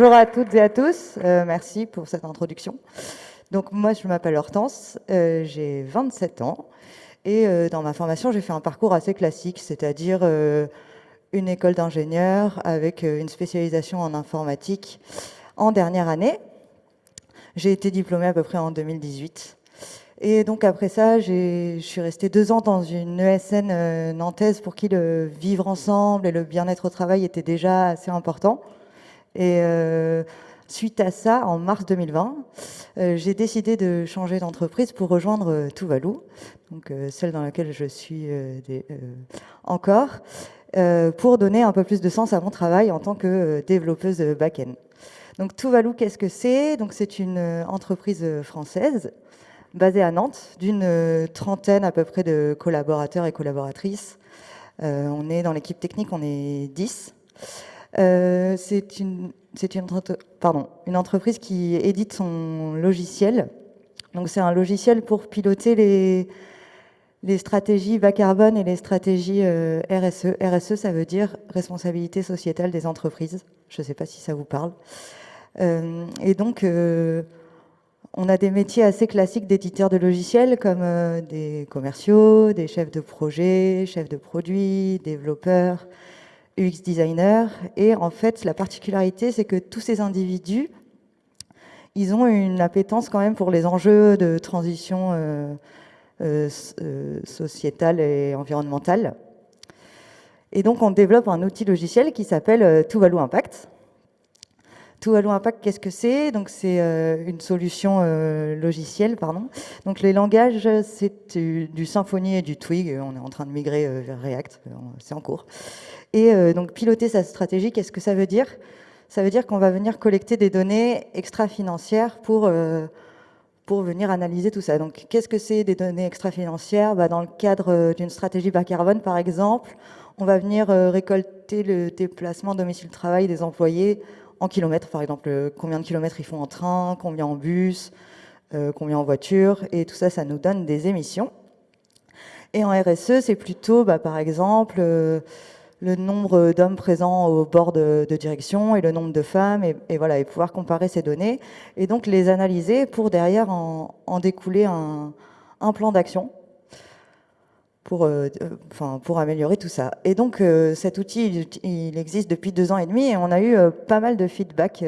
Bonjour à toutes et à tous, euh, merci pour cette introduction. Donc moi je m'appelle Hortense, euh, j'ai 27 ans et euh, dans ma formation j'ai fait un parcours assez classique, c'est-à-dire une école d'ingénieur avec une spécialisation en informatique en dernière année. J'ai été diplômée à peu près en 2018. Et donc après ça, je suis restée deux ans dans une ESN nantaise pour qui le vivre ensemble et le bien-être au travail était déjà assez important. Et euh, suite à ça, en mars 2020, euh, j'ai décidé de changer d'entreprise pour rejoindre euh, Tuvalu, donc celle dans laquelle je suis encore, pour donner un peu plus de sens à mon travail en tant que développeuse back-end. Donc Tuvalu, qu'est-ce que c'est? Donc c'est une entreprise française basée à Nantes, d'une trentaine à peu près de collaborateurs et collaboratrices. on est dans l'équipe technique, on est 10. Euh, c'est une, entreprise qui édite son logiciel. Donc c'est un logiciel pour piloter les, les stratégies bas carbone et les stratégies euh, RSE. RSE, ça veut dire responsabilité sociétale des entreprises. Je ne sais pas si ça vous parle. Euh, et donc, on a des métiers assez classiques d'éditeurs de logiciels comme des commerciaux, des chefs de projet, chefs de produits, développeurs, UX designer. Et en fait, la particularité, c'est que tous ces individus, ils ont une appétence quand même pour les enjeux de transition euh, euh, euh, sociétale et environnementale. Et donc, on développe un outil logiciel qui s'appelle Tuvalu Impact. Tuvalu Impact, qu'est-ce que c'est? Donc, c'est une solution logicielle, pardon. Donc, les langages, c'est du Symfony et du Twig. On est en train de migrer vers React, c'est en cours. Et euh, donc piloter sa stratégie, qu'est-ce que ça veut dire? Ça veut dire qu'on va venir collecter des données extra-financières pour, euh, pour venir analyser tout ça. Donc qu'est-ce que c'est des données extra-financières? Bah, Dans le cadre euh, d'une stratégie bas carbone, par exemple, on va venir récolter le déplacement domicile-travail des employés en kilomètres, par exemple, combien de kilomètres ils font en train, combien en bus, combien en voiture, et tout ça, ça nous donne des émissions. Et en RSE, c'est plutôt, bah, par exemple, le nombre d'hommes présents au bord de, direction et le nombre de femmes, et, voilà, et pouvoir comparer ces données, et donc les analyser pour derrière en, découler un, plan d'action pour, euh, enfin, pour améliorer tout ça. Et donc euh, cet outil, il, existe depuis deux ans et demi, et on a eu euh, pas mal de feedback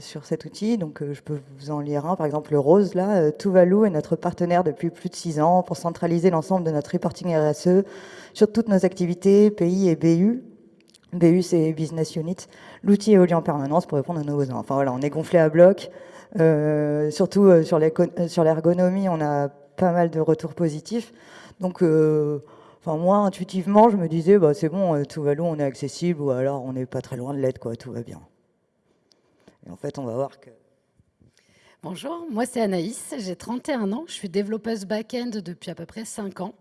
sur cet outil, donc je peux vous en lire un, par exemple le Rose, là, Tuvalu est notre partenaire depuis plus de six ans pour centraliser l'ensemble de notre reporting RSE, sur toutes nos activités, pays et BU. BU, c'est Business Unit. L'outil évolue en permanence pour répondre à nos besoins. Enfin voilà, on est gonflé à bloc. Euh, surtout euh, euh, sur l'ergonomie, on a pas mal de retours positifs. Donc, enfin moi, intuitivement, je me disais, bah, c'est bon, tout va loin, on est accessible, ou alors on n'est pas très loin de l'aide, quoi, tout va bien. Et en fait, on va voir que... Bonjour, moi c'est Anaïs, j'ai 31 ans, je suis développeuse back-end depuis à peu près 5 ans.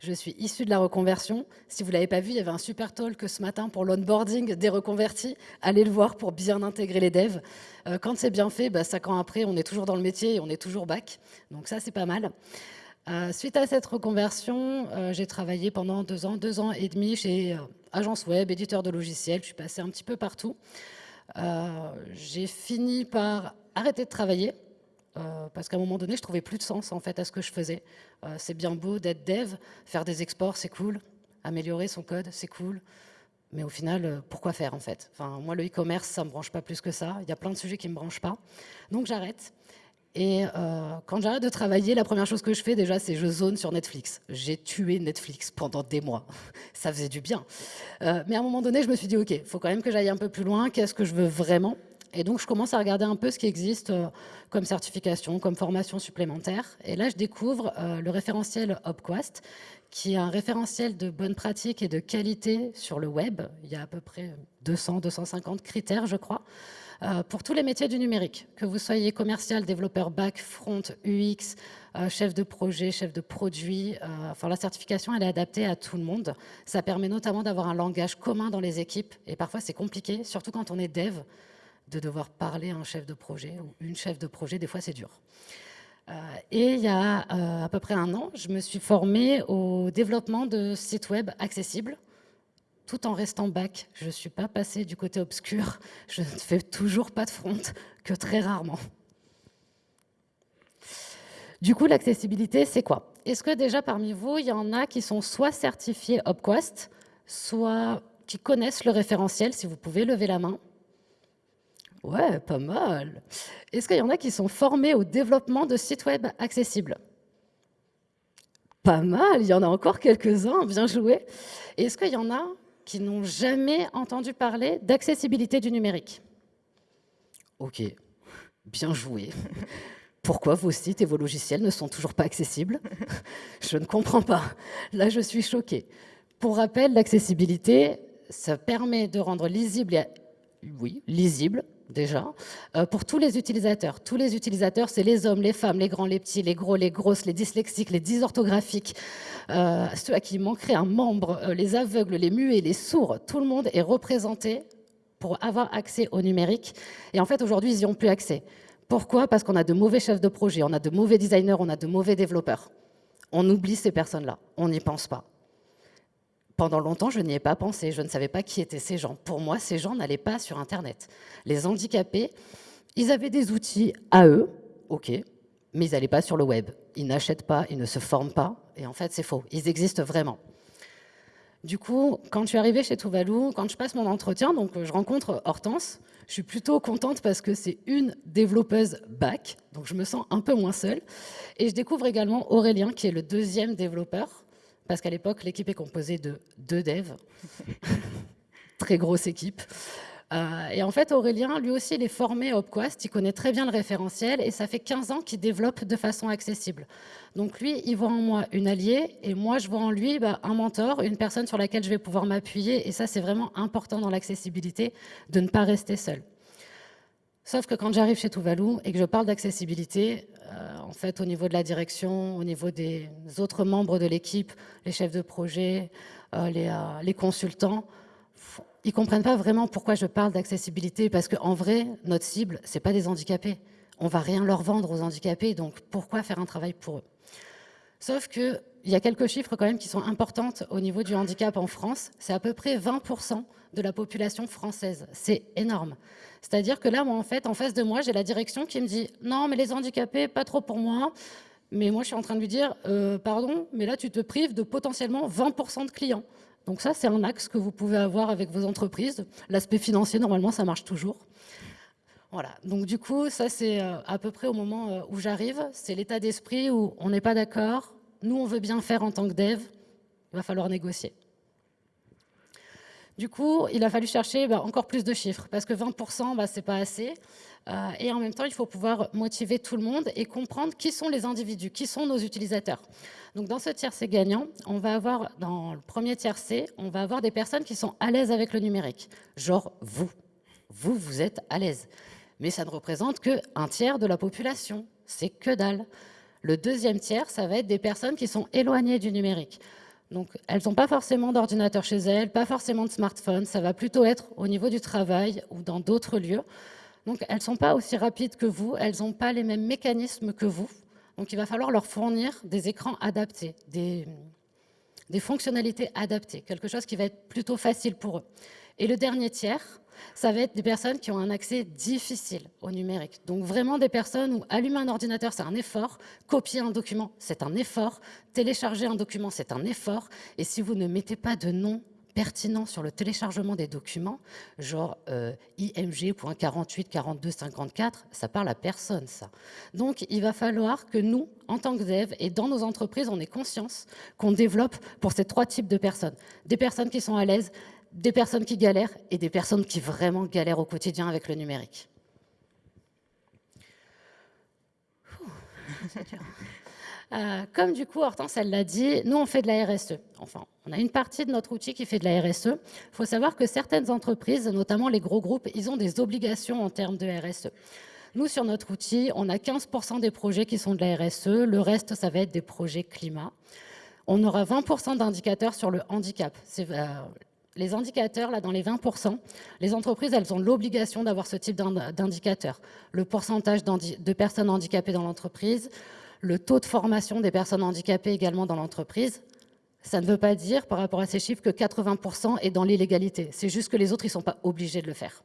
Je suis issue de la reconversion. Si vous ne l'avez pas vu, il y avait un super talk ce matin pour l'onboarding des reconvertis. Allez le voir pour bien intégrer les devs. Euh, quand c'est bien fait, bah, 5 ans après, on est toujours dans le métier et on est toujours back. Donc ça, c'est pas mal. Euh, suite à cette reconversion, euh, j'ai travaillé pendant deux ans, deux ans et demi chez agence web, éditeur de logiciels. Je suis passée un petit peu partout. j'ai fini par arrêter de travailler euh, parce qu'à un moment donné, je trouvais plus de sens en fait à ce que je faisais. Euh, c'est bien beau d'être dev, faire des exports, c'est cool, améliorer son code, c'est cool, mais au final, euh, pourquoi faire en fait? Enfin, Moi, le e-commerce, ça me branche pas plus que ça. Il y a plein de sujets qui me branchent pas, donc j'arrête. Et quand j'arrête de travailler, la première chose que je fais déjà, c'est je zone sur Netflix. J'ai tué Netflix pendant des mois. ça faisait du bien. mais à un moment donné, je me suis dit, OK, il faut quand même que j'aille un peu plus loin. Qu'est-ce que je veux vraiment? Et donc, je commence à regarder un peu ce qui existe euh, comme certification, comme formation supplémentaire. Et là, je découvre euh, le référentiel Opquast, qui est un référentiel de bonnes pratiques et de qualité sur le web. Il y a à peu près 200, 250 critères, je crois, euh, pour tous les métiers du numérique. Que vous soyez commercial, développeur back, front, UX, chef de projet, chef de produit. enfin, la certification, elle est adaptée à tout le monde. Ça permet notamment d'avoir un langage commun dans les équipes. Et parfois, c'est compliqué, surtout quand on est dev de devoir parler à un chef de projet ou une chef de projet, des fois c'est dur. Euh, et il y a euh, à peu près un an, je me suis formée au développement de sites web accessibles, tout en restant bac. Je ne suis pas passée du côté obscur. Je ne fais toujours pas de front, que très rarement. Du coup, l'accessibilité, c'est quoi? Est-ce que déjà parmi vous, il y en a qui sont soit certifiés OpQuest, soit qui connaissent le référentiel, si vous pouvez lever la main? Ouais, pas mal. Est-ce qu'il y en a qui sont formés au développement de sites web accessibles? Pas mal, il y en a encore quelques-uns, bien joué. Est-ce qu'il y en a qui n'ont jamais entendu parler d'accessibilité du numérique? Ok, bien joué. Pourquoi vos sites et vos logiciels ne sont toujours pas accessibles? Je ne comprends pas. Là, je suis choquée. Pour rappel, l'accessibilité, ça permet de rendre lisible, oui, lisible déjà, euh, pour tous les utilisateurs. Tous les utilisateurs, c'est les hommes, les femmes, les grands, les petits, les gros, les grosses, les dyslexiques, les dysorthographiques, euh, ceux à qui manquerait un membre, euh, les aveugles, les muets, les sourds. Tout le monde est représenté pour avoir accès au numérique. Et en fait, aujourd'hui, ils n'y ont plus accès. Pourquoi? Parce qu'on a de mauvais chefs de projet, on a de mauvais designers, on a de mauvais développeurs. On oublie ces personnes-là, on n'y pense pas. Pendant longtemps, je n'y ai pas pensé, je ne savais pas qui étaient ces gens. Pour moi, ces gens n'allaient pas sur Internet. Les handicapés, ils avaient des outils à eux, ok, mais ils n'allaient pas sur le web. Ils n'achètent pas, ils ne se forment pas, et en fait, c'est faux. Ils existent vraiment. Du coup, quand je suis arrivée chez Tuvalu, quand je passe mon entretien, donc je rencontre Hortense, je suis plutôt contente parce que c'est une développeuse back, donc je me sens un peu moins seule. Et je découvre également Aurélien, qui est le deuxième développeur, parce qu'à l'époque, l'équipe est composée de deux devs, très grosse équipe. Euh, et en fait, Aurélien, lui aussi, il est formé à OpQuest, il connaît très bien le référentiel, et ça fait 15 ans qu'il développe de façon accessible. Donc lui, il voit en moi une alliée, et moi, je vois en lui bah, un mentor, une personne sur laquelle je vais pouvoir m'appuyer, et ça, c'est vraiment important dans l'accessibilité, de ne pas rester seul. Sauf que quand j'arrive chez Tuvalu et que je parle d'accessibilité, euh, en fait, au niveau de la direction, au niveau des autres membres de l'équipe, les chefs de projet, euh, les consultants, ils comprennent pas vraiment pourquoi je parle d'accessibilité, parce qu'en vrai, notre cible, c'est pas des handicapés. On va rien leur vendre aux handicapés, donc pourquoi faire un travail pour eux? Sauf qu'il y a quelques chiffres quand même qui sont importants au niveau du handicap en France. C'est à peu près 20% de la population française. C'est énorme. C'est-à-dire que là, moi, en fait, en face de moi, j'ai la direction qui me dit « Non, mais les handicapés, pas trop pour moi. » Mais moi, je suis en train de lui dire euh, Pardon, mais là, tu te prives de potentiellement 20% de clients. » Donc ça, c'est un axe que vous pouvez avoir avec vos entreprises. L'aspect financier, normalement, ça marche toujours. Voilà, donc du coup, ça c'est euh, à peu près au moment euh, où j'arrive, c'est l'état d'esprit où on n'est pas d'accord, nous on veut bien faire en tant que dev, il va falloir négocier. Du coup, il a fallu chercher bah, encore plus de chiffres, parce que 20%, bah, ce n'est pas assez. Euh, et en même temps, il faut pouvoir motiver tout le monde et comprendre qui sont les individus, qui sont nos utilisateurs. Donc dans ce tiercé gagnant, on va avoir, dans le premier tiercé, on va avoir des personnes qui sont à l'aise avec le numérique, genre vous. Vous, vous êtes à l'aise. Mais ça ne représente qu'un tiers de la population. C'est que dalle. Le deuxième tiers, ça va être des personnes qui sont éloignées du numérique. Donc, elles n'ont pas forcément d'ordinateur chez elles, pas forcément de smartphone. Ça va plutôt être au niveau du travail ou dans d'autres lieux. Donc, elles ne sont pas aussi rapides que vous, elles n'ont pas les mêmes mécanismes que vous. Donc, il va falloir leur fournir des écrans adaptés, des, des fonctionnalités adaptées, quelque chose qui va être plutôt facile pour eux. Et le dernier tiers, ça va être des personnes qui ont un accès difficile au numérique. Donc vraiment des personnes où allumer un ordinateur, c'est un effort, copier un document, c'est un effort, télécharger un document, c'est un effort. Et si vous ne mettez pas de nom pertinent sur le téléchargement des documents, genre euh, img.484254, ça parle à personne, ça. Donc, il va falloir que nous, en tant que dev, et dans nos entreprises, on ait conscience qu'on développe pour ces trois types de personnes. Des personnes qui sont à l'aise, des personnes qui galèrent et des personnes qui vraiment galèrent au quotidien avec le numérique. Euh, comme du coup, Hortense, elle l'a dit, nous, on fait de la RSE. Enfin, on a une partie de notre outil qui fait de la RSE. Il faut savoir que certaines entreprises, notamment les gros groupes, ils ont des obligations en termes de RSE. Nous, sur notre outil, on a 15% des projets qui sont de la RSE. Le reste, ça va être des projets climat. On aura 20% d'indicateurs sur le handicap. C'est euh, les indicateurs, là, dans les 20%, les entreprises, elles ont l'obligation d'avoir ce type d'indicateurs. Le pourcentage de personnes handicapées dans l'entreprise, le taux de formation des personnes handicapées également dans l'entreprise, Ça ne veut pas dire, par rapport à ces chiffres, que 80% est dans l'illégalité. C'est juste que les autres, ils ne sont pas obligés de le faire.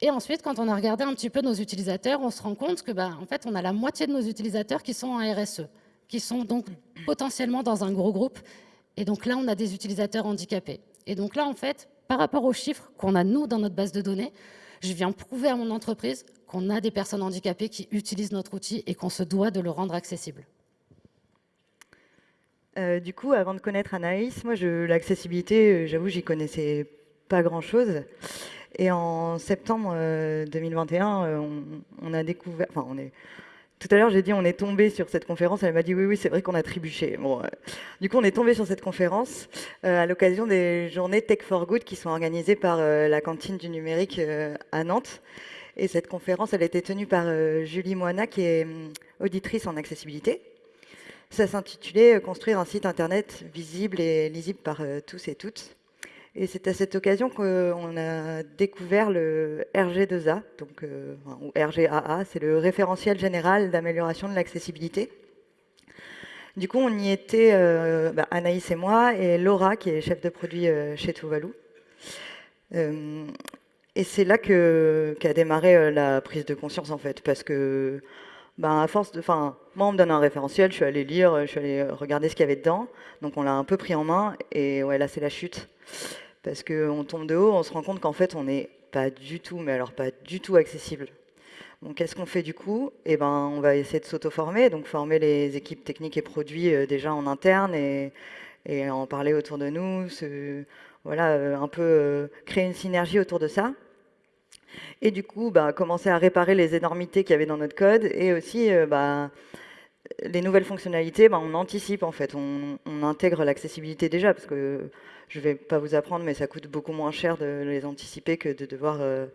Et ensuite, quand on a regardé un petit peu nos utilisateurs, on se rend compte que, bah, en fait, on a la moitié de nos utilisateurs qui sont en RSE, qui sont donc potentiellement dans un gros groupe. Et donc là, on a des utilisateurs handicapés. Et donc là, en fait, par rapport aux chiffres qu'on a, nous, dans notre base de données, je viens prouver à mon entreprise qu'on a des personnes handicapées qui utilisent notre outil et qu'on se doit de le rendre accessible. Euh, du coup, avant de connaître Anaïs, moi, l'accessibilité, euh, j'avoue, j'y connaissais pas grand-chose. Et en septembre 2021, euh, on, a découvert, enfin, on est, tout à l'heure, j'ai dit on est tombé sur cette conférence. Elle m'a dit oui, oui, c'est vrai qu'on a trébuché. Bon, du coup, on est tombé sur cette conférence à l'occasion des journées Tech for Good qui sont organisées par la cantine du numérique à Nantes. Et cette conférence, elle a été tenue par Julie Moana, qui est hum, auditrice en accessibilité. Ça s'intitulait euh, Construire un site internet visible et lisible par euh, tous et toutes. Et c'est à cette occasion qu'on a découvert le RG2A, donc, euh, ou RGAA, c'est le référentiel général d'amélioration de l'accessibilité. Du coup, on y était, bah, Anaïs et moi, et Laura, qui est chef de produit chez Tuvalu. et c'est là qu'a démarré la prise de conscience, en fait, parce que ben, à force de, enfin, moi on me donne un référentiel, je suis allé lire, je suis allé regarder ce qu'il y avait dedans, donc on l'a un peu pris en main et ouais là c'est la chute parce qu'on tombe de haut, on se rend compte qu'en fait on n'est pas du tout, mais alors pas du tout accessible. Donc qu'est-ce qu'on fait du coup? Eh ben on va essayer de s'auto-former, donc former les équipes techniques et produits euh, déjà en interne et, en parler autour de nous, voilà euh, un peu euh, créer une synergie autour de ça. Et du coup, bah, commencer à réparer les énormités qu'il y avait dans notre code et aussi bah, les nouvelles fonctionnalités, bah, on anticipe en fait, on, intègre l'accessibilité déjà parce que je ne vais pas vous apprendre, mais ça coûte beaucoup moins cher de les anticiper que de devoir, euh,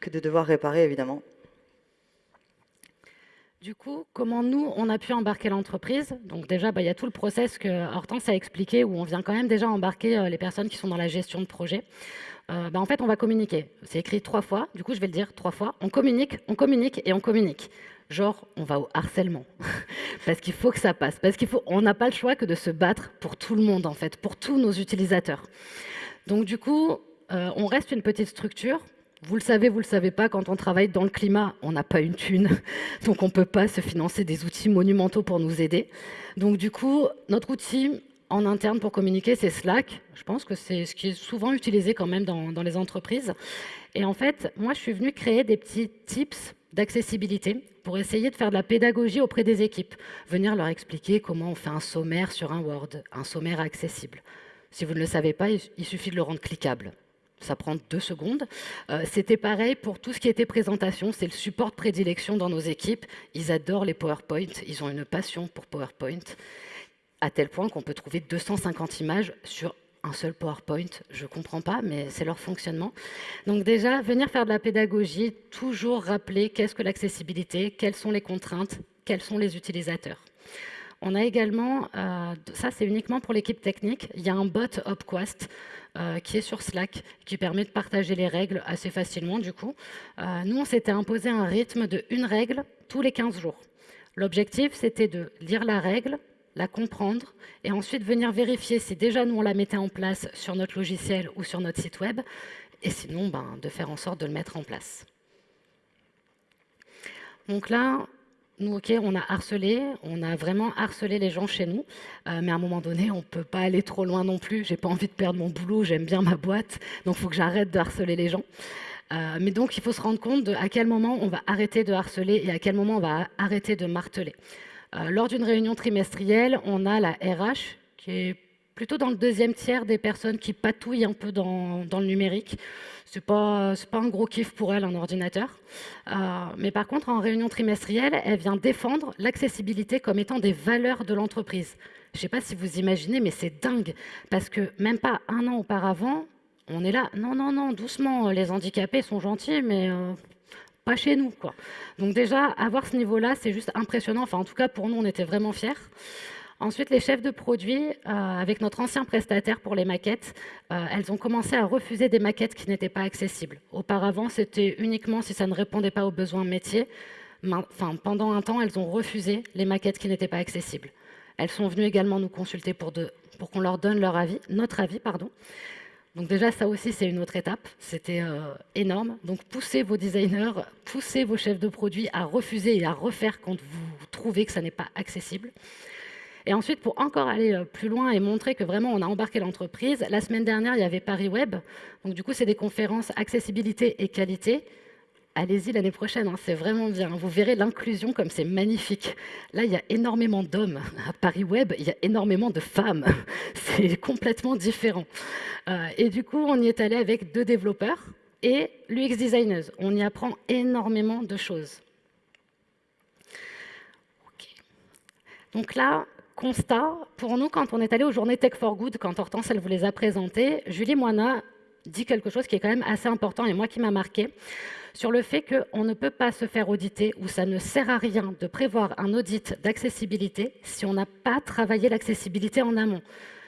que de devoir réparer évidemment. Du coup, comment nous, on a pu embarquer l'entreprise? Donc déjà, il y a tout le process que Hortense a expliqué, où on vient quand même déjà embarquer euh, les personnes qui sont dans la gestion de projet. Euh, bah, en fait, on va communiquer. C'est écrit trois fois, du coup, je vais le dire trois fois. On communique, on communique et on communique. Genre, on va au harcèlement. parce qu'il faut que ça passe. Parce qu'il faut, on n'a pas le choix que de se battre pour tout le monde, en fait, pour tous nos utilisateurs. Donc, du coup, euh, on reste une petite structure. Vous le savez, vous le savez pas, quand on travaille dans le climat, on n'a pas une thune, donc on peut pas se financer des outils monumentaux pour nous aider. Donc du coup, notre outil, en interne pour communiquer, c'est Slack. Je pense que c'est ce qui est souvent utilisé quand même dans, les entreprises. Et en fait, moi, je suis venue créer des petits tips d'accessibilité pour essayer de faire de la pédagogie auprès des équipes. Venir leur expliquer comment on fait un sommaire sur un Word, un sommaire accessible. Si vous ne le savez pas, il suffit de le rendre cliquable. Ça prend deux secondes. Euh, c'était pareil pour tout ce qui était présentation. C'est le support de prédilection dans nos équipes. Ils adorent les PowerPoint. Ils ont une passion pour PowerPoint à tel point qu'on peut trouver 250 images sur un seul PowerPoint, je ne comprends pas, mais c'est leur fonctionnement. Donc déjà, venir faire de la pédagogie, toujours rappeler qu'est-ce que l'accessibilité, quelles sont les contraintes, quels sont les utilisateurs. On a également, euh, ça c'est uniquement pour l'équipe technique, il y a un bot Upquest euh, qui est sur Slack, qui permet de partager les règles assez facilement du coup. Euh, nous, on s'était imposé un rythme de une règle tous les 15 jours. L'objectif, c'était de lire la règle, la comprendre et ensuite venir vérifier si déjà nous on la mettait en place sur notre logiciel ou sur notre site web et sinon ben, de faire en sorte de le mettre en place. Donc là, nous, ok, on a harcelé, on a vraiment harcelé les gens chez nous, euh, mais à un moment donné, on ne peut pas aller trop loin non plus. J'ai pas envie de perdre mon boulot, j'aime bien ma boîte, donc il faut que j'arrête de harceler les gens. Euh, mais donc, il faut se rendre compte de à quel moment on va arrêter de harceler et à quel moment on va arrêter de marteler. Euh, lors d'une réunion trimestrielle, on a la RH qui est plutôt dans le deuxième tiers des personnes qui patouillent un peu dans, le numérique. Ce n'est pas, un gros kiff pour elle, un ordinateur. Euh, mais par contre, en réunion trimestrielle, elle vient défendre l'accessibilité comme étant des valeurs de l'entreprise. Je ne sais pas si vous imaginez, mais c'est dingue. Parce que même pas un an auparavant, on est là, non, non, non, doucement, les handicapés sont gentils, mais euh, pas chez nous. Quoi. Donc déjà, avoir ce niveau-là, c'est juste impressionnant. Enfin, en tout cas, pour nous, on était vraiment fiers. Ensuite, les chefs de produits, euh, avec notre ancien prestataire pour les maquettes, euh, elles ont commencé à refuser des maquettes qui n'étaient pas accessibles. Auparavant, c'était uniquement si ça ne répondait pas aux besoins métiers. Enfin, pendant un temps, elles ont refusé les maquettes qui n'étaient pas accessibles. Elles sont venues également nous consulter pour pour qu'on leur donne leur avis, notre avis. pardon. Donc déjà, ça aussi, c'est une autre étape. C'était euh, énorme. Donc poussez vos designers, poussez vos chefs de produits à refuser et à refaire quand vous trouvez que ça n'est pas accessible. Et ensuite, pour encore aller euh, plus loin et montrer que vraiment on a embarqué l'entreprise, la semaine dernière, il y avait Paris Web. Donc du coup, c'est des conférences accessibilité et qualité allez-y l'année prochaine, hein, c'est vraiment bien. Vous verrez l'inclusion comme c'est magnifique. Là, il y a énormément d'hommes. À Paris Web, il y a énormément de femmes. C'est complètement différent. Euh, et du coup, on y est allé avec deux développeurs et l'UX designers. On y apprend énormément de choses. Donc là, constat, pour nous, quand on est allé aux journées Tech for Good, quand Hortense, elle vous les a présentées, Julie Moina dit quelque chose qui est quand même assez important et moi qui m'a marqué sur le fait qu'on ne peut pas se faire auditer ou ça ne sert à rien de prévoir un audit d'accessibilité si on n'a pas travaillé l'accessibilité en amont.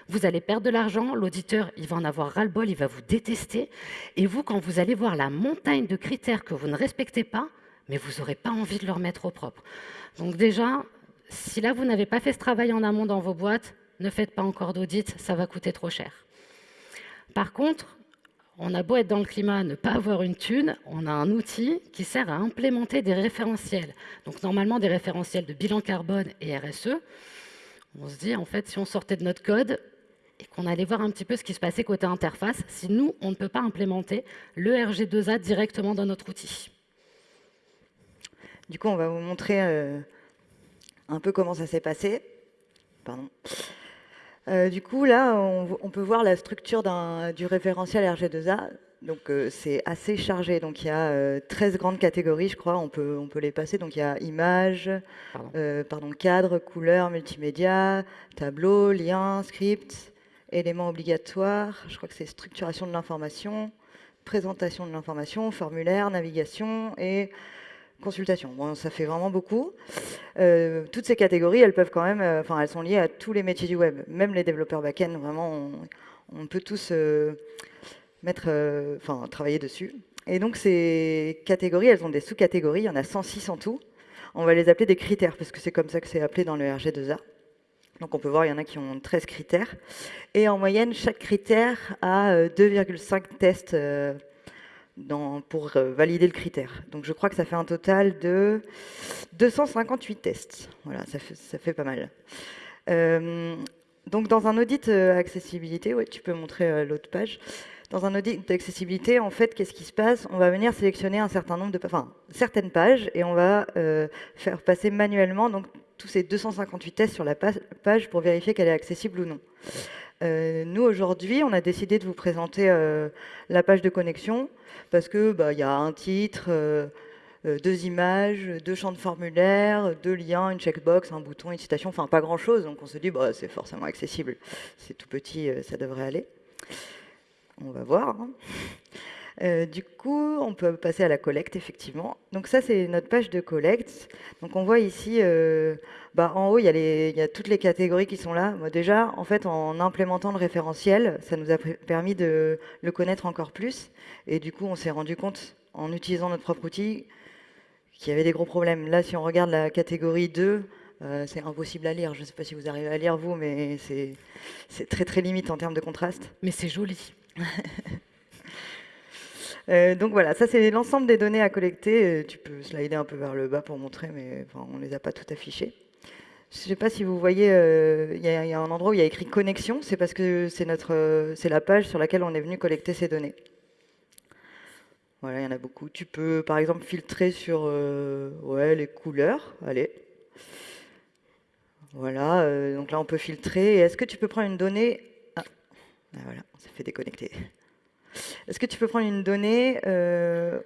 Vous allez perdre de l'argent, l'auditeur, il va en avoir ras-le-bol, il va vous détester. Et vous, quand vous allez voir la montagne de critères que vous ne respectez pas, mais vous n'aurez pas envie de le remettre au propre. Donc déjà, si là, vous n'avez pas fait ce travail en amont dans vos boîtes, ne faites pas encore d'audit, ça va coûter trop cher. Par contre, on a beau être dans le climat, ne pas avoir une thune, on a un outil qui sert à implémenter des référentiels. Donc normalement des référentiels de bilan carbone et RSE. On se dit, en fait, si on sortait de notre code et qu'on allait voir un petit peu ce qui se passait côté interface, si nous, on ne peut pas implémenter le RG2A directement dans notre outil. Du coup, on va vous montrer euh, un peu comment ça s'est passé. Pardon. Euh, du coup, là, on, peut voir la structure du référentiel RG2A. Donc, euh, c'est assez chargé. Donc, il y a 13 euh, grandes catégories, je crois. On peut, on peut les passer. Donc, il y a image, pardon. cadre, couleur, multimédia, tableau, lien, script, éléments obligatoires. Je crois que c'est structuration de l'information, présentation de l'information, formulaire, navigation et consultation. Bon, ça fait vraiment beaucoup. Euh, toutes ces catégories, elles peuvent quand même, euh, enfin, elles sont liées à tous les métiers du web. Même les développeurs back-end, vraiment, on, peut tous euh, mettre, enfin, travailler dessus. Et donc, ces catégories, elles ont des sous-catégories. Il y en a 106 en tout. On va les appeler des critères, parce que c'est comme ça que c'est appelé dans le RG2A. Donc on peut voir, il y en a qui ont 13 critères. Et en moyenne, chaque critère a 2,5 tests pour euh, valider le critère. Donc je crois que ça fait un total de 258 tests. Voilà, ça fait, ça fait pas mal. Euh, donc dans un audit euh, accessibilité, ouais, tu peux montrer l'autre page. Dans un audit d'accessibilité, en fait, qu'est-ce qui se passe? On va venir sélectionner un certain nombre de, enfin, certaines pages et on va faire passer manuellement donc tous ces 258 tests sur la page pour vérifier qu'elle est accessible ou non. Nous aujourd'hui, on a décidé de vous présenter la page de connexion parce que bah, y a un titre, euh, euh, deux images, deux champs de formulaire, deux liens, une checkbox, un bouton, une citation, enfin pas grand-chose. Donc on se dit, bah, c'est forcément accessible. C'est tout petit, euh, ça devrait aller. On va voir. Hein. Du coup, on peut passer à la collecte, effectivement. Donc ça, c'est notre page de collecte. Donc on voit ici, bah, en haut, il y, a toutes les catégories qui sont là. déjà, en fait, en implémentant le référentiel, ça nous a permis de le connaître encore plus. Et du coup, on s'est rendu compte, en utilisant notre propre outil, qu'il y avait des gros problèmes. Là, si on regarde la catégorie 2, euh, c'est impossible à lire. Je ne sais pas si vous arrivez à lire, vous, mais c'est très, très limite en termes de contraste. Mais c'est joli. Euh, donc voilà, ça c'est l'ensemble des données à collecter. Euh, tu peux slider un peu vers le bas pour montrer, mais on ne les a pas toutes affichées. Je ne sais pas si vous voyez, euh, il y, a un endroit où il y a écrit connexion, c'est parce que c'est la page sur laquelle on est venu collecter ces données. Voilà, il y en a beaucoup. Tu peux, par exemple, filtrer sur ouais, les couleurs. Allez. Voilà, donc là, on peut filtrer. Est-ce que tu peux prendre une donnée? Ah. ah, voilà, on s'est fait déconnecter. Est-ce que tu peux prendre une donnée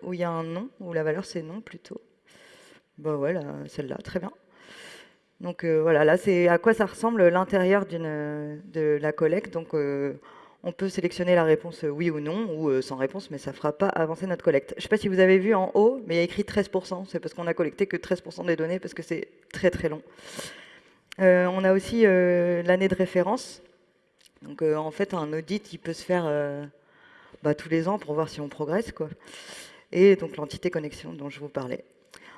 où il y a un nom, où la valeur c'est nom plutôt? Bah voilà, celle-là, très bien. Donc euh, voilà, là c'est à quoi ça ressemble l'intérieur de la collecte. Donc euh, on peut sélectionner la réponse oui ou non, ou euh, sans réponse, mais ça ne fera pas avancer notre collecte. Je ne sais pas si vous avez vu en haut, mais il y a écrit 13%. C'est parce qu'on a collecté que 13% des données, parce que c'est très très long. on a aussi l'année de référence. Donc en fait, un audit, il peut se faire bah, tous les ans pour voir si on progresse. Quoi. Et donc l'entité connexion dont je vous parlais.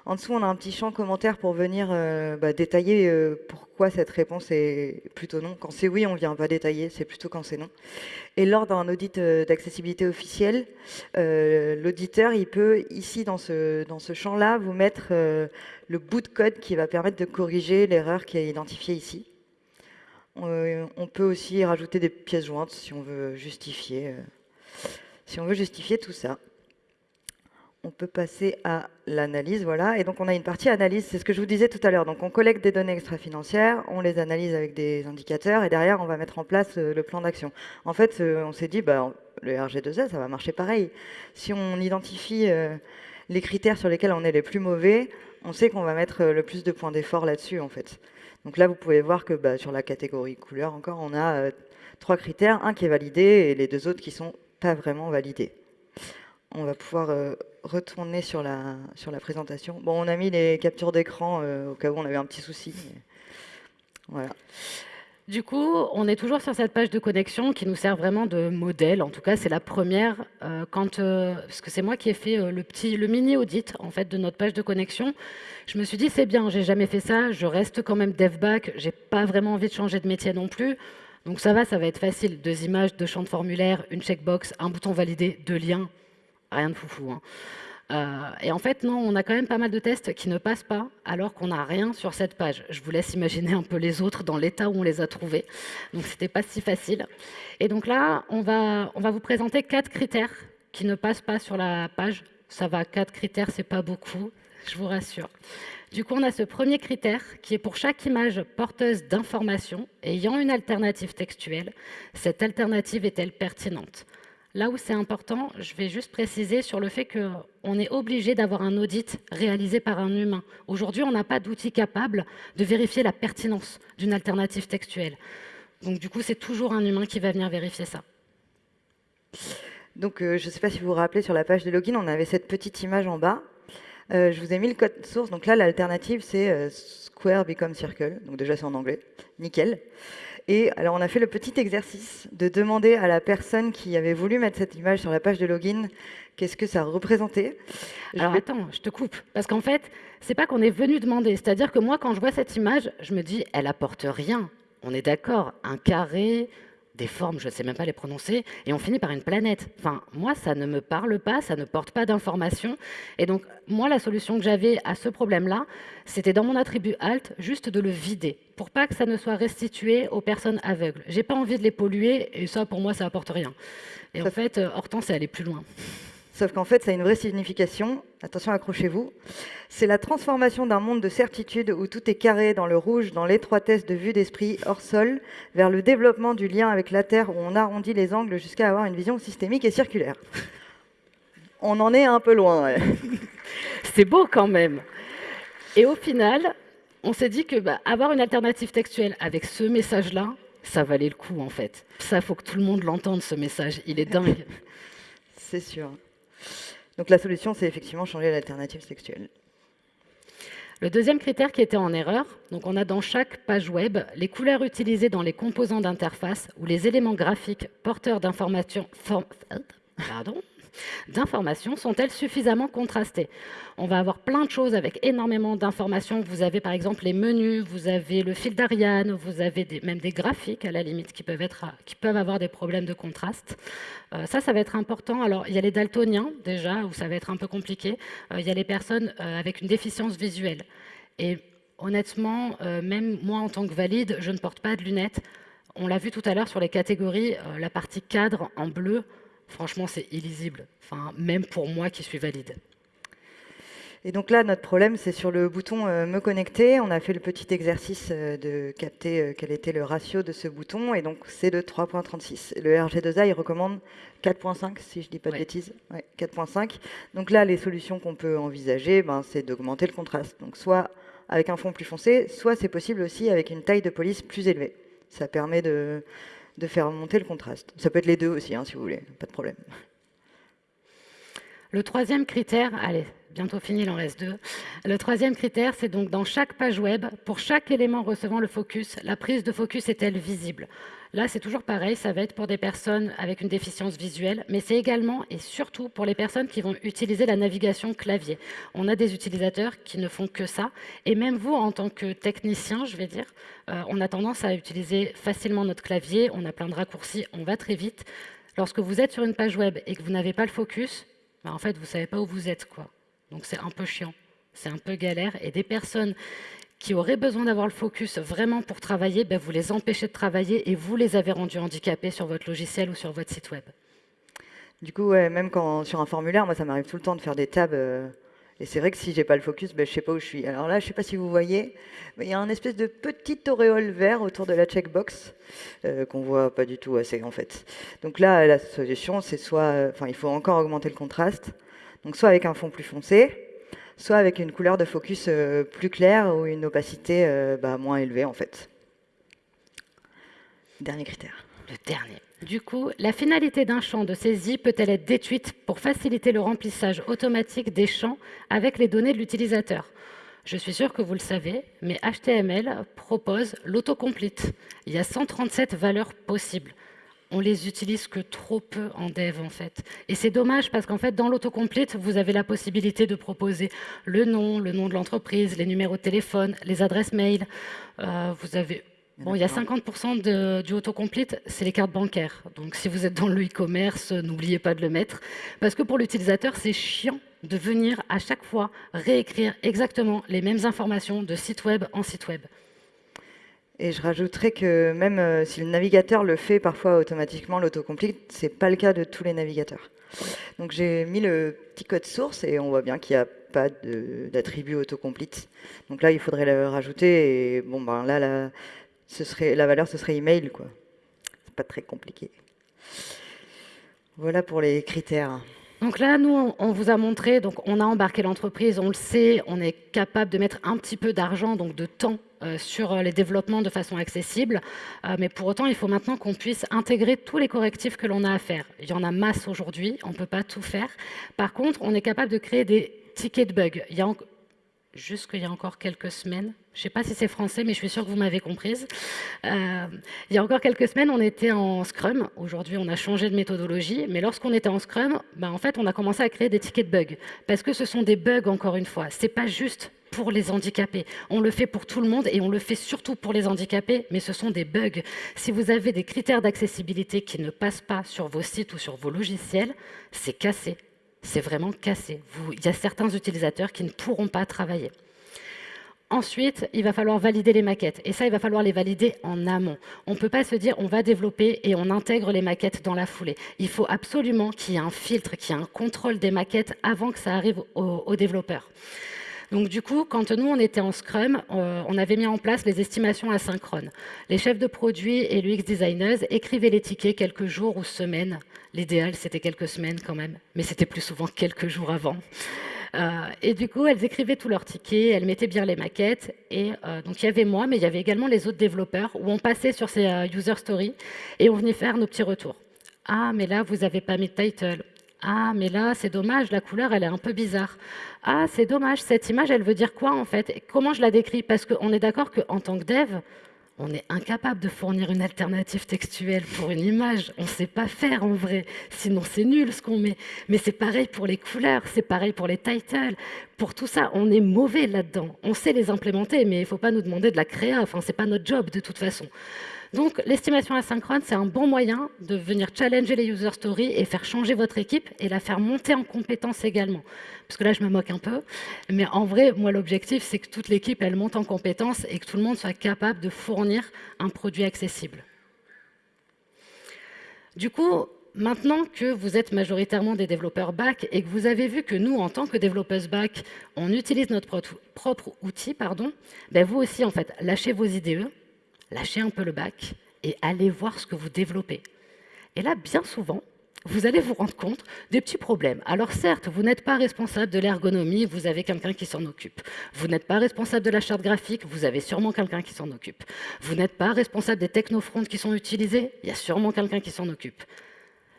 En dessous, on a un petit champ commentaire pour venir euh, bah, détailler euh, pourquoi cette réponse est plutôt non. Quand c'est oui, on ne vient pas détailler, c'est plutôt quand c'est non. Et lors d'un audit euh, d'accessibilité officielle, l'auditeur, il peut, ici, dans ce, dans ce champ-là, vous mettre le bout de code qui va permettre de corriger l'erreur qui est identifiée ici. on peut aussi rajouter des pièces jointes si on veut justifier, si on veut justifier tout ça on peut passer à l'analyse, voilà. Et donc on a une partie analyse, c'est ce que je vous disais tout à l'heure. Donc on collecte des données extra-financières, on les analyse avec des indicateurs, et derrière on va mettre en place euh, le plan d'action. En fait, euh, on s'est dit, bah, le RG2A, ça va marcher pareil. Si on identifie euh, les critères sur lesquels on est les plus mauvais, on sait qu'on va mettre le plus de points d'effort là-dessus, en fait. Donc là, vous pouvez voir que bah, sur la catégorie couleur, encore, on a trois critères, un qui est validé et les deux autres qui sont pas vraiment validés on va pouvoir euh, retourner sur la, sur la présentation. Bon, on a mis les captures d'écran euh, au cas où on avait un petit souci. Voilà. Du coup, on est toujours sur cette page de connexion qui nous sert vraiment de modèle. En tout cas, c'est la première, euh, quand, parce que c'est moi qui ai fait le petit, le mini audit en fait de notre page de connexion. Je me suis dit c'est bien, j'ai jamais fait ça, je reste quand même dev back, j'ai pas vraiment envie de changer de métier non plus. Donc ça va, ça va être facile. Deux images, deux champs de formulaire, une checkbox, un bouton validé, deux liens, rien de foufou. Hein. Euh, et en fait, non, on a quand même pas mal de tests qui ne passent pas alors qu'on n'a rien sur cette page. Je vous laisse imaginer un peu les autres dans l'état où on les a trouvés. Donc, c'était pas si facile. Et donc là, on va, on va vous présenter quatre critères qui ne passent pas sur la page. Ça va, quatre critères, c'est pas beaucoup, je vous rassure. Du coup, on a ce premier critère qui est pour chaque image porteuse d'informations ayant une alternative textuelle, cette alternative est-elle pertinente? Là où c'est important, je vais juste préciser sur le fait qu'on est obligé d'avoir un audit réalisé par un humain. Aujourd'hui, on n'a pas d'outil capable de vérifier la pertinence d'une alternative textuelle. Donc du coup, c'est toujours un humain qui va venir vérifier ça. Donc euh, je ne sais pas si vous vous rappelez, sur la page de login, on avait cette petite image en bas. Euh, je vous ai mis le code source. Donc là, l'alternative, c'est euh, Square Become Circle. Donc déjà, c'est en anglais. Nickel. Et alors, on a fait le petit exercice de demander à la personne qui avait voulu mettre cette image sur la page de login qu'est-ce que ça représentait. Alors, attends, je te coupe. Parce qu'en fait, c'est pas qu'on est venu demander. C'est-à-dire que moi, quand je vois cette image, je me dis, elle apporte rien. On est d'accord, un carré, des formes, je ne sais même pas les prononcer, et on finit par une planète. Enfin, moi, ça ne me parle pas, ça ne porte pas d'informations. Et donc, moi, la solution que j'avais à ce problème-là, c'était dans mon attribut alt, juste de le vider, pour pas que ça ne soit restitué aux personnes aveugles. J'ai pas envie de les polluer, et ça, pour moi, ça apporte rien. Et en fait, euh, Hortense est allée plus loin. Sauf qu'en fait, ça a une vraie signification. Attention, accrochez-vous. C'est la transformation d'un monde de certitude où tout est carré dans le rouge, dans l'étroitesse de vue d'esprit hors sol, vers le développement du lien avec la Terre où on arrondit les angles jusqu'à avoir une vision systémique et circulaire. On en est un peu loin. C'est beau quand même. Et au final, on s'est dit que bah, avoir une alternative textuelle avec ce message-là, ça valait le coup en fait. Ça, faut que tout le monde l'entende, ce message. Il est dingue. C'est sûr. Donc la solution, c'est effectivement changer l'alternative sexuelle. Le deuxième critère qui était en erreur, donc on a dans chaque page web les couleurs utilisées dans les composants d'interface ou les éléments graphiques porteurs d'informations d'informations sont-elles suffisamment contrastées? On va avoir plein de choses avec énormément d'informations. Vous avez par exemple les menus, vous avez le fil d'Ariane, vous avez même des graphiques à la limite qui peuvent, avoir des problèmes de contraste. Euh, ça, ça va être important. Alors, il y a les daltoniens déjà, où ça va être un peu compliqué. Euh, il y a les personnes euh, avec une déficience visuelle. Et honnêtement, même moi en tant que valide, je ne porte pas de lunettes. On l'a vu tout à l'heure sur les catégories, la partie cadre en bleu, franchement, c'est illisible. Enfin, même pour moi qui suis valide. Et donc là, notre problème, c'est sur le bouton euh, Me connecter. On a fait le petit exercice euh, de capter euh, quel était le ratio de ce bouton. Et donc, c'est de 3.36. Le RG2A, il recommande 4.5, si je ne dis pas de bêtises. 4.5. Donc là, les solutions qu'on peut envisager, ben, c'est d'augmenter le contraste. Donc, soit avec un fond plus foncé, soit c'est possible aussi avec une taille de police plus élevée. Ça permet de, de faire monter le contraste. Ça peut être les deux aussi, hein, si vous voulez, pas de problème. Le troisième critère, allez, bientôt fini, il en reste deux. Le troisième critère, c'est donc dans chaque page web, pour chaque élément recevant le focus, la prise de focus est-elle visible? Là, c'est toujours pareil, ça va être pour des personnes avec une déficience visuelle, mais c'est également et surtout pour les personnes qui vont utiliser la navigation clavier. On a des utilisateurs qui ne font que ça, et même vous, en tant que technicien, je vais dire, euh, on a tendance à utiliser facilement notre clavier, on a plein de raccourcis, on va très vite. Lorsque vous êtes sur une page web et que vous n'avez pas le focus, bah, en fait, vous ne savez pas où vous êtes. quoi. Donc c'est un peu chiant, c'est un peu galère, et des personnes qui auraient besoin d'avoir le focus vraiment pour travailler, ben vous les empêchez de travailler et vous les avez rendus handicapés sur votre logiciel ou sur votre site web. Du coup, même quand sur un formulaire, moi ça m'arrive tout le temps de faire des tabs. Euh, et c'est vrai que si j'ai pas le focus, ben, je sais pas où je suis. Alors là, je sais pas si vous voyez, mais il y a un espèce de petit auréole vert autour de la checkbox euh, qu'on voit pas du tout assez en fait. Donc là, la solution, c'est soit, enfin, il faut encore augmenter le contraste. Donc soit avec un fond plus foncé, soit avec une couleur de focus euh, plus claire ou une opacité euh, bah, moins élevée en fait. Dernier critère. Le dernier. Du coup, la finalité d'un champ de saisie peut-elle être détruite pour faciliter le remplissage automatique des champs avec les données de l'utilisateur? Je suis sûr que vous le savez, mais HTML propose l'autocomplete. Il y a 137 valeurs possibles on les utilise que trop peu en dev en fait. Et c'est dommage parce qu'en fait dans l'autocomplete, vous avez la possibilité de proposer le nom, le nom de l'entreprise, les numéros de téléphone, les adresses mail. Euh, vous avez Bon, il y a 50% du autocomplete, c'est les cartes bancaires. Donc si vous êtes dans le e-commerce, n'oubliez pas de le mettre. Parce que pour l'utilisateur, c'est chiant de venir à chaque fois réécrire exactement les mêmes informations de site web en site web. Et je rajouterais que même euh, si le navigateur le fait parfois automatiquement, l'autocomplete, ce n'est pas le cas de tous les navigateurs. Donc j'ai mis le petit code source et on voit bien qu'il n'y a pas d'attribut autocomplete. Donc là, il faudrait le rajouter et bon, ben là, la, ce serait, la valeur, ce serait email. quoi. C'est pas très compliqué. Voilà pour les critères. Donc là, nous, on vous a montré, donc on a embarqué l'entreprise, on le sait, on est capable de mettre un petit peu d'argent, donc de temps, euh, sur les développements de façon accessible. Euh, mais pour autant, il faut maintenant qu'on puisse intégrer tous les correctifs que l'on a à faire. Il y en a masse aujourd'hui, on ne peut pas tout faire. Par contre, on est capable de créer des tickets de bugs. Jusqu'il y a encore quelques semaines. Je ne sais pas si c'est français, mais je suis sûre que vous m'avez comprise. Euh, il y a encore quelques semaines, on était en Scrum. Aujourd'hui, on a changé de méthodologie. Mais lorsqu'on était en Scrum, ben, en fait, on a commencé à créer des tickets de bugs. Parce que ce sont des bugs, encore une fois. Ce n'est pas juste pour les handicapés. On le fait pour tout le monde et on le fait surtout pour les handicapés, mais ce sont des bugs. Si vous avez des critères d'accessibilité qui ne passent pas sur vos sites ou sur vos logiciels, c'est cassé c'est vraiment cassé. il y a certains utilisateurs qui ne pourront pas travailler. Ensuite, il va falloir valider les maquettes. Et ça, il va falloir les valider en amont. On ne peut pas se dire on va développer et on intègre les maquettes dans la foulée. Il faut absolument qu'il y ait un filtre, qu'il y ait un contrôle des maquettes avant que ça arrive aux développeurs. Donc du coup, quand nous, on était en Scrum, euh, on avait mis en place les estimations asynchrones. Les chefs de produits et l'UX designers écrivaient les tickets quelques jours ou semaines. L'idéal, c'était quelques semaines quand même, mais c'était plus souvent quelques jours avant. Euh, et du coup, elles écrivaient tous leurs tickets, elles mettaient bien les maquettes. Et euh, donc, il y avait moi, mais il y avait également les autres développeurs, où on passait sur ces user stories et on venait faire nos petits retours. Ah, mais là, vous n'avez pas mis de title. Ah, mais là, c'est dommage, la couleur, elle est un peu bizarre. Ah, c'est dommage, cette image, elle veut dire quoi en fait? Comment je la décris? Parce qu'on est d'accord qu'en tant que dev, on est incapable de fournir une alternative textuelle pour une image. On ne sait pas faire en vrai. Sinon, c'est nul ce qu'on met. Mais c'est pareil pour les couleurs, c'est pareil pour les titles. Pour tout ça, on est mauvais là-dedans. On sait les implémenter, mais il ne faut pas nous demander de la créer. Enfin, ce n'est pas notre job de toute façon. Donc l'estimation asynchrone, c'est un bon moyen de venir challenger les user stories et faire changer votre équipe et la faire monter en compétences également. Parce que là, je me moque un peu. Mais en vrai, moi, l'objectif, c'est que toute l'équipe, elle monte en compétences et que tout le monde soit capable de fournir un produit accessible. Du coup, maintenant que vous êtes majoritairement des développeurs back et que vous avez vu que nous, en tant que développeurs back, on utilise notre propre outil, pardon, ben vous aussi, en fait, lâchez vos IDE, lâchez un peu le bac et allez voir ce que vous développez. Et là, bien souvent, vous allez vous rendre compte des petits problèmes. Alors certes, vous n'êtes pas responsable de l'ergonomie, vous avez quelqu'un qui s'en occupe. Vous n'êtes pas responsable de la charte graphique, vous avez sûrement quelqu'un qui s'en occupe. Vous n'êtes pas responsable des technofronts qui sont utilisés, il y a sûrement quelqu'un qui s'en occupe.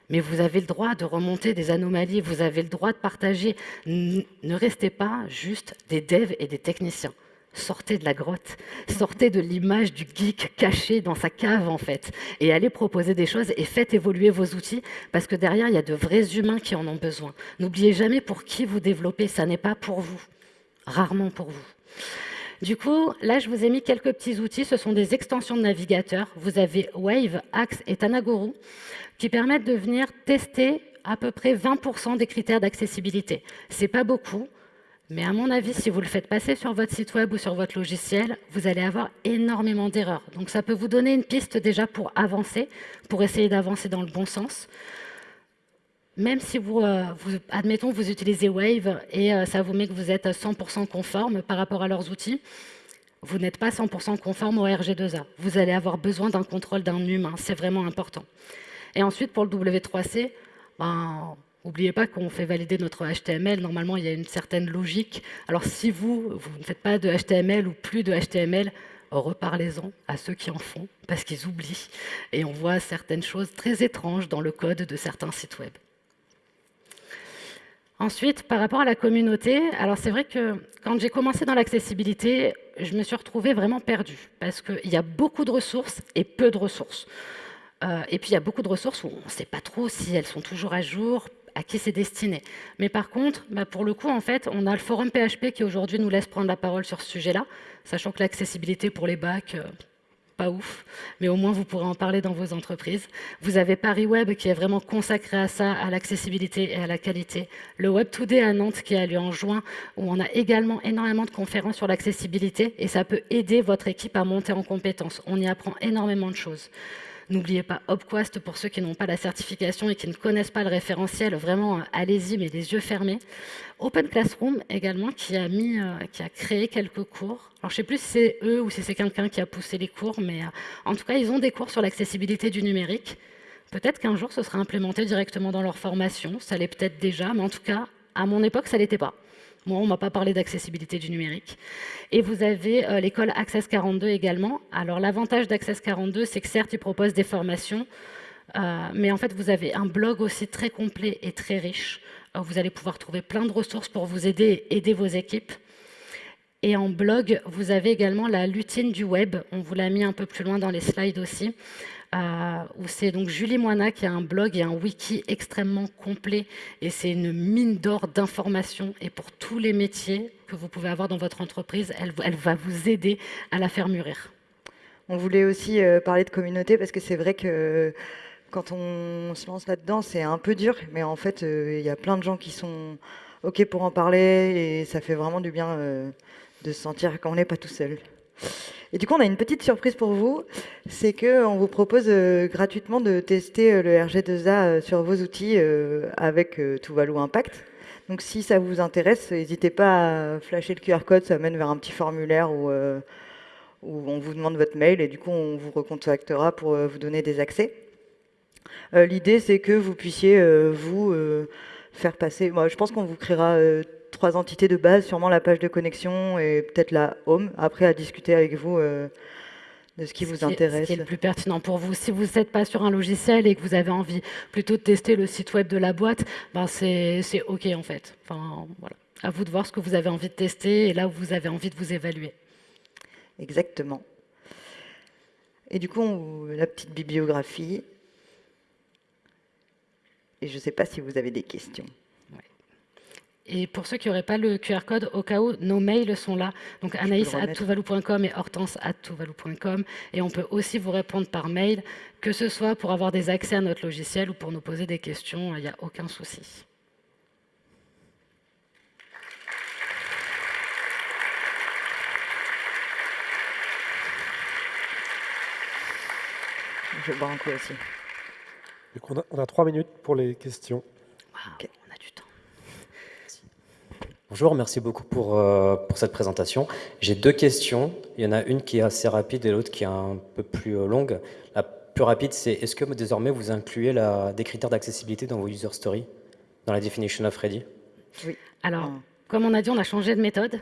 mais vous avez le droit de remonter des anomalies, vous avez le droit de partager. Ne restez pas juste des devs et des techniciens. Sortez de la grotte, sortez de l'image du geek caché dans sa cave en fait, et allez proposer des choses et faites évoluer vos outils parce que derrière il y a de vrais humains qui en ont besoin. N'oubliez jamais pour qui vous développez, ça n'est pas pour vous, rarement pour vous. Du coup, là, je vous ai mis quelques petits outils. Ce sont des extensions de navigateur. Vous avez Wave, Axe et Tanaguru qui permettent de venir tester à peu près 20% des critères d'accessibilité. C'est pas beaucoup, mais à mon avis, si vous le faites passer sur votre site web ou sur votre logiciel, vous allez avoir énormément d'erreurs. Donc ça peut vous donner une piste déjà pour avancer, pour essayer d'avancer dans le bon sens. Même si vous, euh, admettons, vous utilisez Wave et euh, ça vous met que vous êtes 100% conforme par rapport à leurs outils, vous n'êtes pas 100% conforme au RG2A. Vous allez avoir besoin d'un contrôle d'un humain, c'est vraiment important. Et ensuite, pour le W3C, ben, N'oubliez pas qu'on fait valider notre HTML. Normalement, il y a une certaine logique. Alors, si vous, vous ne faites pas de HTML ou plus de HTML, reparlez-en à ceux qui en font, parce qu'ils oublient. Et on voit certaines choses très étranges dans le code de certains sites web. Ensuite, par rapport à la communauté, alors c'est vrai que quand j'ai commencé dans l'accessibilité, je me suis retrouvée vraiment perdue, parce qu'il y a beaucoup de ressources et peu de ressources. Euh, et puis il y a beaucoup de ressources où on ne sait pas trop si elles sont toujours à jour, à qui c'est destiné. Mais par contre, bah, pour le coup, en fait, on a le forum PHP qui aujourd'hui nous laisse prendre la parole sur ce sujet-là, sachant que l'accessibilité pour les bacs, euh, pas ouf, mais au moins vous pourrez en parler dans vos entreprises. Vous avez Paris Web qui est vraiment consacré à ça, à l'accessibilité et à la qualité. Le Web Today à Nantes qui a lieu en juin, où on a également énormément de conférences sur l'accessibilité et ça peut aider votre équipe à monter en compétences. On y apprend énormément de choses. N'oubliez pas Opquast pour ceux qui n'ont pas la certification et qui ne connaissent pas le référentiel. Vraiment, euh, allez-y, mais les yeux fermés. Open Classroom également, qui a, mis, euh, qui a créé quelques cours. Alors, je ne sais plus si c'est eux ou si c'est quelqu'un qui a poussé les cours, mais euh, en tout cas, ils ont des cours sur l'accessibilité du numérique. Peut-être qu'un jour, ce sera implémenté directement dans leur formation. Ça l'est peut-être déjà, mais en tout cas, à mon époque, ça ne l'était pas. Moi, on ne m'a pas parlé d'accessibilité du numérique. Et vous avez euh, l'école Access 42 également. Alors, l'avantage d'Access 42, c'est que certes, ils proposent des formations, euh, mais en fait, vous avez un blog aussi très complet et très riche. Euh, vous allez pouvoir trouver plein de ressources pour vous aider aider vos équipes. Et en blog, vous avez également la lutine du web. On vous l'a mis un peu plus loin dans les slides aussi. Euh, où c'est donc Julie Moina qui a un blog et un wiki extrêmement complet et c'est une mine d'or d'informations et pour tous les métiers que vous pouvez avoir dans votre entreprise, elle, va vous aider à la faire mûrir. On voulait aussi euh, parler de communauté parce que c'est vrai que quand on se lance là-dedans, c'est un peu dur, mais en fait, euh, il y a plein de gens qui sont OK pour en parler et ça fait vraiment du bien de se sentir qu'on n'est pas tout seul. Et du coup, on a une petite surprise pour vous, c'est qu'on vous propose euh, gratuitement de tester euh, le RG2A euh, sur vos outils avec Tuvalu Impact. Donc si ça vous intéresse, n'hésitez pas à flasher le QR code, ça mène vers un petit formulaire où, où, on vous demande votre mail et du coup on vous recontactera pour vous donner des accès. L'idée c'est que vous puissiez vous faire passer, moi je pense qu'on vous créera trois entités de base, sûrement la page de connexion et peut-être la home, après à discuter avec vous euh, de ce qui vous intéresse. Ce qui est le plus pertinent pour vous. Si vous n'êtes pas sur un logiciel et que vous avez envie plutôt de tester le site web de la boîte, ben c'est OK en fait. Enfin, voilà. À vous de voir ce que vous avez envie de tester et là où vous avez envie de vous évaluer. Exactement. Et du coup, la petite bibliographie. Et je ne sais pas si vous avez des questions. Et pour ceux qui n'auraient pas le QR code, au cas où, nos mails sont là. Donc anaïs at et hortense at Et on peut aussi vous répondre par mail, que ce soit pour avoir des accès à notre logiciel ou pour nous poser des questions, il n'y a aucun souci. Je bois un coup aussi. on, a, trois minutes pour les questions. Bonjour, merci beaucoup pour, euh, pour cette présentation. J'ai deux questions. Il y en a une qui est assez rapide et l'autre qui est un peu plus euh, longue. La plus rapide, c'est est-ce que désormais vous incluez la, des critères d'accessibilité dans vos user stories, dans la definition of ready? Oui. Alors, comme on a dit, on a changé de méthode.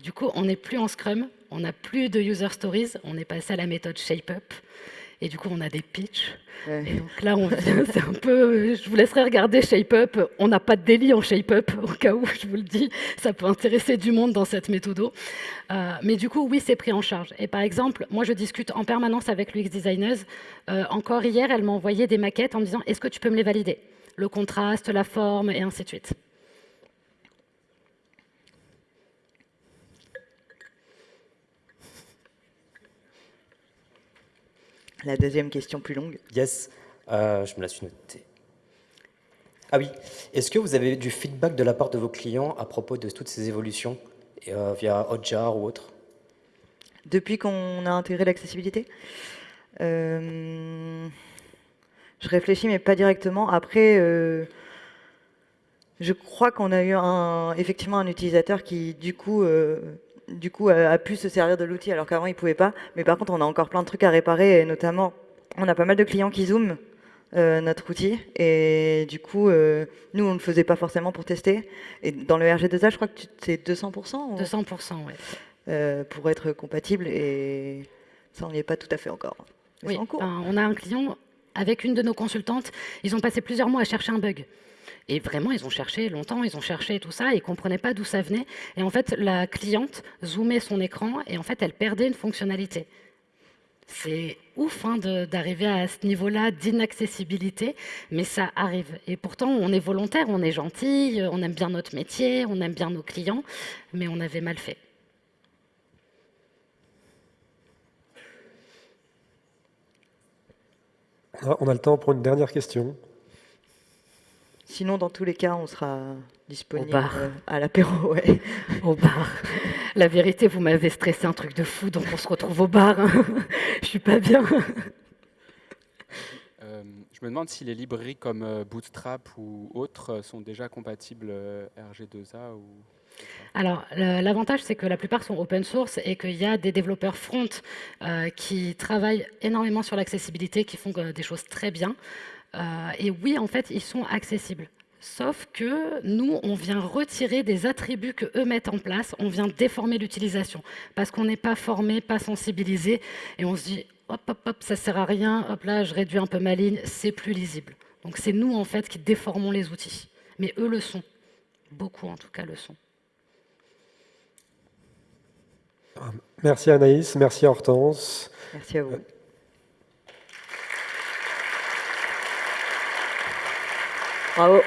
Du coup, on n'est plus en Scrum, on n'a plus de user stories, on est passé à la méthode ShapeUp. Et du coup, on a des pitchs. Et donc là, on vient, c'est un peu, je vous laisserai regarder ShapeUp. On n'a pas de délit en ShapeUp, au cas où, je vous le dis. Ça peut intéresser du monde dans cette méthode. Euh, mais du coup, oui, c'est pris en charge. Et par exemple, moi, je discute en permanence avec l'UX Designers. Euh, encore hier, elle m'a envoyé des maquettes en me disant, est-ce que tu peux me les valider? Le contraste, la forme, et ainsi de suite. La deuxième question plus longue. Yes, euh, je me la suis notée. Ah oui, est-ce que vous avez du feedback de la part de vos clients à propos de toutes ces évolutions euh, via Hotjar ou autre? Depuis qu'on a intégré l'accessibilité euh, Je réfléchis, mais pas directement. Après, je crois qu'on a eu un, effectivement un utilisateur qui, du coup, du coup, a, pu se servir de l'outil alors qu'avant, il ne pouvait pas. Mais par contre, on a encore plein de trucs à réparer, et notamment, on a pas mal de clients qui zooment euh, notre outil. Et du coup, euh, nous, on ne le faisait pas forcément pour tester. Et dans le RG2A, je crois que c'est 200% 200%, oui. Euh, pour être compatible. Et ça, on n'y est pas tout à fait encore. oui, on a un client avec une de nos consultantes. Ils ont passé plusieurs mois à chercher un bug. Et vraiment, ils ont cherché longtemps, ils ont cherché tout ça, ils ne comprenaient pas d'où ça venait. Et en fait, la cliente zoomait son écran et en fait, elle perdait une fonctionnalité. C'est ouf hein, d'arriver à ce niveau-là d'inaccessibilité, mais ça arrive. Et pourtant, on est volontaire, on est gentil, on aime bien notre métier, on aime bien nos clients, mais on avait mal fait. On a le temps pour une dernière question. Sinon, dans tous les cas, on sera disponible euh, à l'apéro. Ouais. Au bar. La vérité, vous m'avez stressé un truc de fou, donc on se retrouve au bar. Je suis pas bien. Euh, je me demande si les librairies comme euh, Bootstrap ou autres sont déjà compatibles RG2A ou... Alors, l'avantage, c'est que la plupart sont open source et qu'il y a des développeurs front qui travaillent énormément sur l'accessibilité, qui font des choses très bien. Euh, et oui, en fait, ils sont accessibles. Sauf que nous, on vient retirer des attributs que eux mettent en place, on vient déformer l'utilisation, parce qu'on n'est pas formé, pas sensibilisé, et on se dit, hop, hop, hop, ça sert à rien, hop là, je réduis un peu ma ligne, c'est plus lisible. Donc c'est nous, en fait, qui déformons les outils. Mais eux le sont. Beaucoup, en tout cas, le sont. Merci Anaïs, merci Hortense. Merci à vous. Malu.